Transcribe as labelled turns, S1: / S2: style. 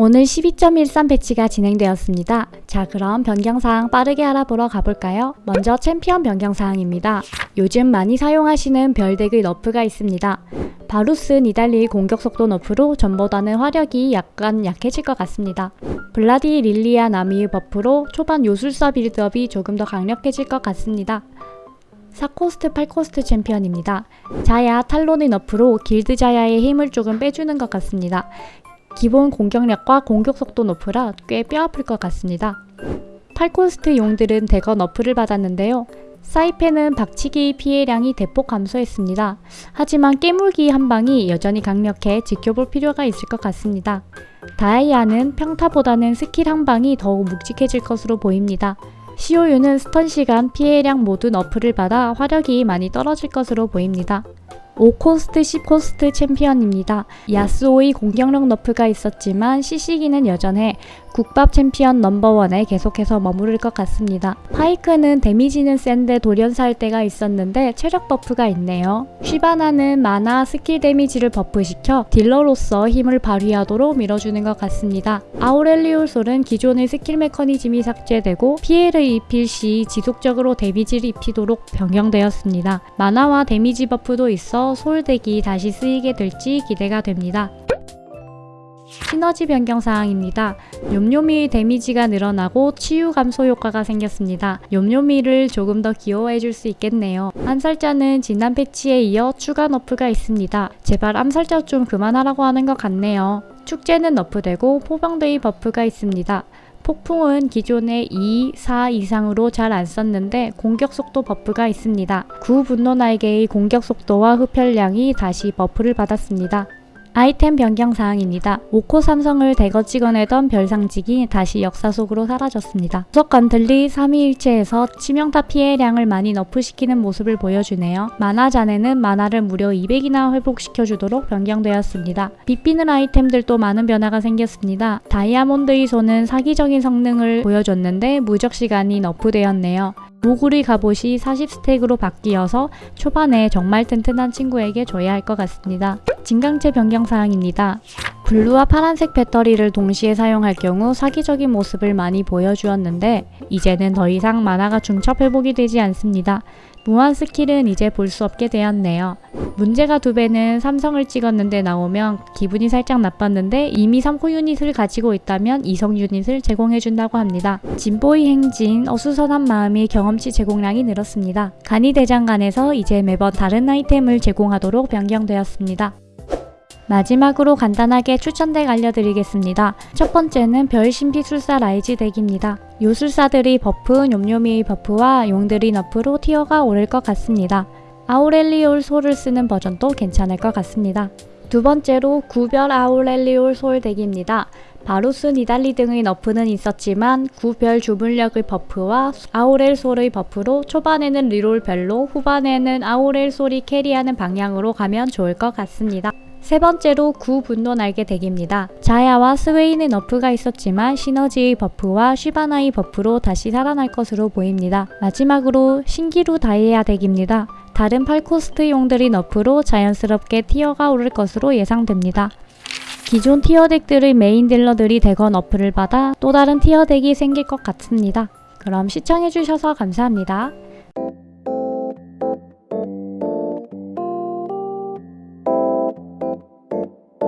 S1: 오늘 12.13 패치가 진행되었습니다. 자 그럼 변경사항 빠르게 알아보러 가볼까요? 먼저 챔피언 변경사항입니다. 요즘 많이 사용하시는 별deck의 nerf가 있습니다. 바루스 니달리 공격속도 nerf로 전보다는 화력이 약간 약해질 것 같습니다. 블라디 릴리아 나미의 buff로 초반 요술사 build-up이 조금 더 강력해질 것 같습니다. 4 cost 8 cost 챔피언입니다. 자야 탈론의 nerf로 길드 자야의 힘을 조금 빼주는 것 같습니다. 기본 공격력과 공격속도 nerf라 꽤 뼈아플 것 같습니다. 8 cost 용들은 대거 nerf를 받았는데요. 사이펜은 박치기 피해량이 대폭 감소했습니다. 하지만 깨물기 한 방이 여전히 강력해 지켜볼 필요가 있을 것 같습니다. 다이아는 평타보다는 스킬 한 방이 더욱 묵직해질 것으로 보입니다. 시오유는 stun 시간, 피해량 모두 nerf를 받아 화력이 많이 떨어질 것으로 보입니다. 5 cost 10 cost 챔피언입니다. 야스오의 공격력 nerf가 있었지만 CC기는 여전해 국밥 챔피언 넘버원에 계속해서 머무를 것 같습니다. 파이크는 데미지는 센데 돌연사할 때가 있었는데 체력 buff가 있네요. 쉬바나는 mana skill 데미지를 buff시켜 딜러로서 힘을 발휘하도록 밀어주는 것 같습니다. 아우렐리온 솔은 기존의 스킬 메커니즘이 삭제되고 피해를 입힐 시 지속적으로 데미지를 입히도록 변경되었습니다. mana와 데미지 buff도 있어 솔deck이 다시 쓰이게 될지 기대가 됩니다. 시너지 변경 사항입니다. 욤욤이의 damage가 늘어나고 치유 감소 효과가 생겼습니다. 욤욤이를 조금 더 귀여워해줄 수 있겠네요. 암살자는 지난 패치에 이어 추가 nerf가 있습니다. 제발 암살자 좀 그만하라고 하는 것 같네요. 축제는 nerf되고 포병대의 buff가 있습니다. 폭풍은 기존의 2, 4 이상으로 잘 안 썼는데 공격 속도 buff가 있습니다. 구 분노 날개의 공격 속도와 흡혈량이 다시 buff를 받았습니다. 아이템 변경 사항입니다. 5코 삼성을 대거 찍어내던 별상직이 다시 역사 속으로 사라졌습니다. 구석 간틀리 3위일체에서 치명타 피해량을 많이 너프시키는 모습을 보여주네요. 만화 잔에는 만화를 무려 200이나 회복시켜주도록 변경되었습니다. 빛비는 아이템들도 많은 변화가 생겼습니다. 다이아몬드의 손은 사기적인 성능을 보여줬는데 무적 시간이 너프되었네요. 모구리 갑옷이 40스택으로 바뀌어서 초반에 정말 튼튼한 친구에게 줘야 할 것 같습니다. 진강체 변경사항입니다. 블루와 파란색 배터리를 동시에 사용할 경우 사기적인 모습을 많이 보여주었는데 이제는 더 이상 만화가 중첩 회복이 되지 않습니다. 무한 스킬은 이제 볼 수 없게 되었네요. 문제가 두 배는 삼성을 찍었는데 나오면 기분이 살짝 나빴는데 이미 3코 유닛을 가지고 있다면 2성 유닛을 제공해준다고 합니다. 진보의 행진, 어수선한 마음이 경험치 제공량이 늘었습니다. 간이 대장간에서 이제 매번 다른 아이템을 제공하도록 변경되었습니다. 마지막으로 간단하게 추천deck 알려드리겠습니다. 첫 번째는 별신비술사 라이즈 deck입니다. 요술사들이 buff, 뇸뇸이의 buff와 용들이 nerf로 tier가 오를 것 같습니다. 아우렐리온 솔을 쓰는 버전도 괜찮을 것 같습니다. 두 번째로 구별 아우렐리온 솔 deck입니다. 바루스 니달리 등의 nerf는 있었지만 구별 주물력의 buff와 아우렐 솔의 buff로 초반에는 reroll 별로 후반에는 아우렐 솔이 carry하는 방향으로 가면 좋을 것 같습니다. 세 번째로 구 분노 날개 deck입니다. 자야와 스웨인의 nerf가 있었지만 시너지의 buff와 쉬바나의 buff로 다시 살아날 것으로 보입니다. 마지막으로 신기루 다이아 deck입니다. 다른 8코스트 용들이 nerf로 자연스럽게 tier가 오를 것으로 예상됩니다. 기존 tier deck들의 메인 딜러들이 대거 nerf를 받아 또 다른 티어 덱이 생길 것 같습니다. 그럼 시청해주셔서 감사합니다.